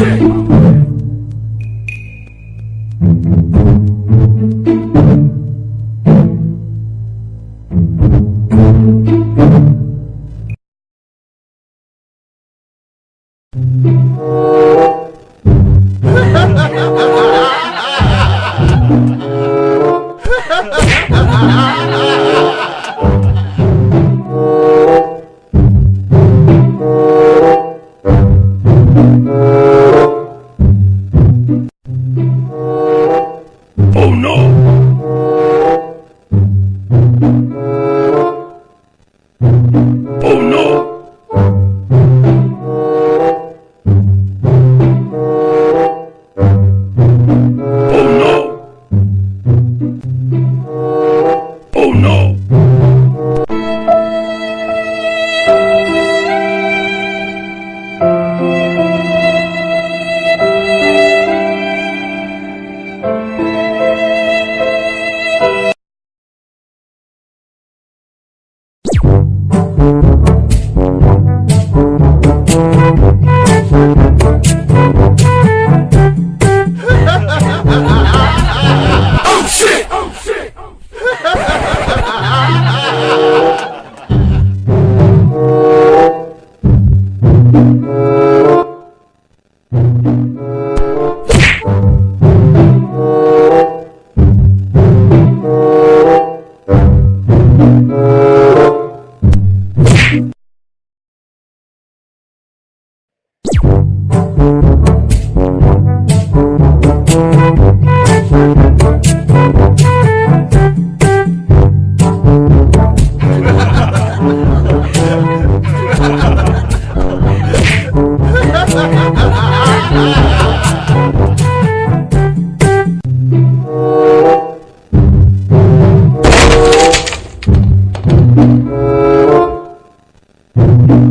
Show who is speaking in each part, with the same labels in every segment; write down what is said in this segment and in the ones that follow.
Speaker 1: Sim. shit. Oh shit.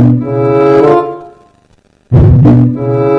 Speaker 1: Thank you.